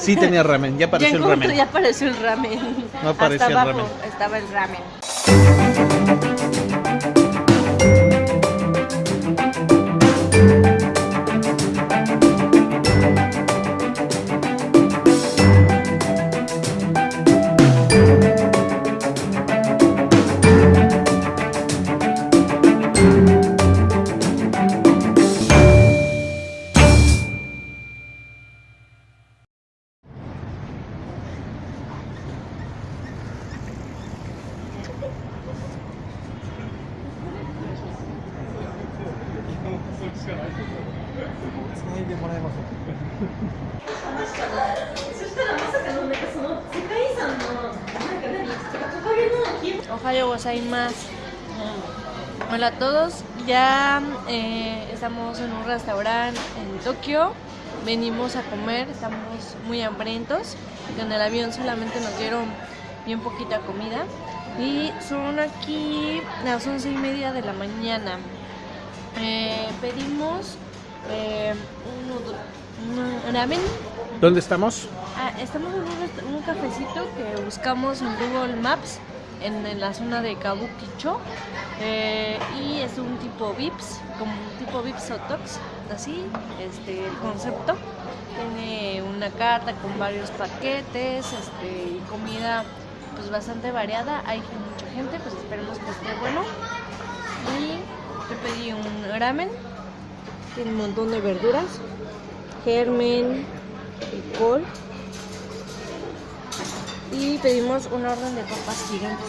Sí tenía ramen, ya apareció el encontré- ramen. Ya apareció el ramen. No apareció Hasta el abajo ramen. estaba el ramen. Ohio gozaimasu. Hola a todos, ya eh, estamos en un restaurante en Tokio. Venimos a comer, estamos muy hambrientos. En el avión solamente nos dieron bien poquita comida. Y son aquí las once y media de la mañana. Eh, pedimos eh, un, ramen ¿Dónde estamos? Ah, estamos en un, cafecito que buscamos en Google Maps en, en la zona de Kabukicho eh, y es un tipo Vips, como un tipo Vips Sotox, así, este, el concepto. Tiene una carta con varios paquetes este, y comida pues bastante variada. Hay mucha gente, pues esperemos que esté bueno. Y yo pedí un ramen, tiene un montón de verduras, germen, col. Y pedimos un orden de papas gigantes.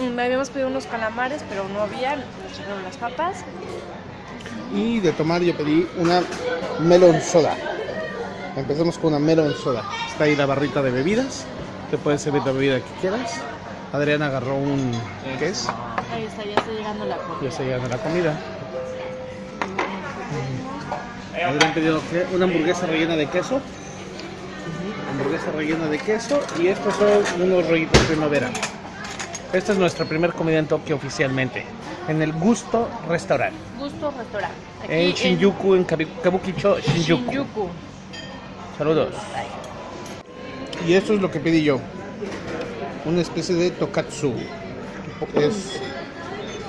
Mm, Habíamos pedido unos calamares, pero no había, nos llegaron las papas. Y de tomar yo pedí una melon soda. Empecemos con una melon soda. Está ahí la barrita de bebidas. Te puedes servir la bebida que quieras. Adriana agarró un... ¿Qué es? Ahí está, ya está llegando la Ya comida. se llegando la comida. Adrián pidió una hamburguesa rellena de queso. Hamburguesa rellena de queso. Y estos son unos rollitos primavera. Esta es nuestra primera comida en Tokio oficialmente. En el Gusto Restaurant. Gusto restaurante. Aquí En Shinjuku, en Kabi- Kabukicho, Shinjuku. Shinjuku. Saludos. Y esto es lo que pedí yo. Una especie de tokatsu. Es...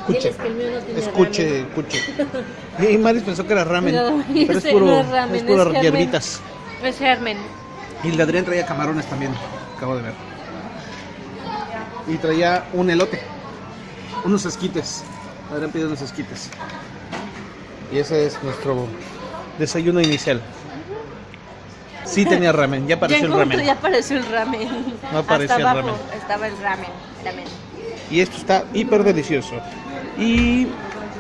Escuche. Diles que el mío no tiene Escuche, ramen. escuche. Y Maris pensó que era ramen. No, pero es puro, no es ramen, es puro es hierbitas. Es germen. Y el de Adrián traía camarones también. Acabo de ver. Y traía un elote. Unos esquites. Adrián pidió unos esquites. Y ese es nuestro desayuno inicial. Sí tenía ramen, ya Ya apareció el ramen. ya apareció el ramen. No apareció Hasta el abajo ramen. estaba el ramen. ramen. Y esto está hiper delicioso. Y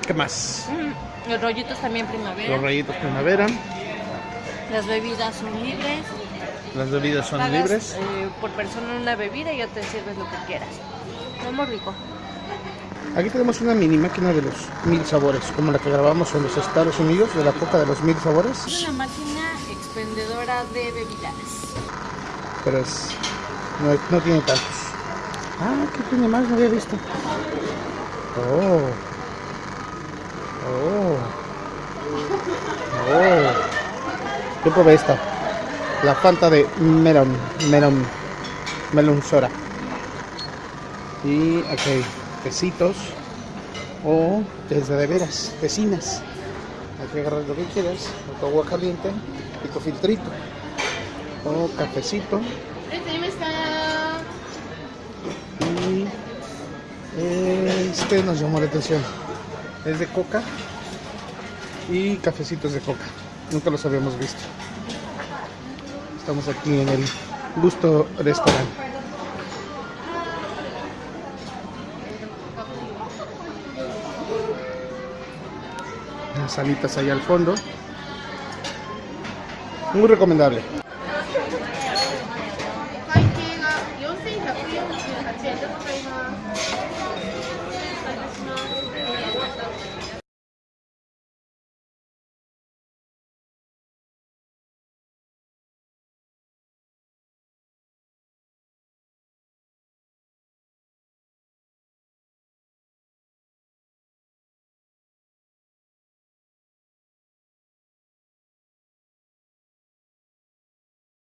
¿qué más? Mm, Los rollitos también primavera. Los rayitos primavera. Las bebidas son libres. Las bebidas son Pagas, libres. eh, por persona una bebida y ya te sirves lo que quieras. Muy rico. Aquí tenemos una mini máquina de los mil sabores, como la que grabamos en los Estados Unidos, de la coca de los mil sabores. Es una máquina de bebidas. Pero es, no, no tiene tantos. Ah, ¿qué tiene más? No había visto. Oh. Oh. Oh. Yo probé esta. La Fanta de melon. Melon. Melon soda. Y aquí hay tecitos. O desde de veras, tecinas. Hay que agarrar lo que quieras. O agua caliente tu filtrito. O cafecito. Y este nos llamó la atención. Es de coca y cafecitos de coca. Nunca los habíamos visto. Estamos aquí en el Gusto Restaurant. Las salitas ahí al fondo. Muy recomendable.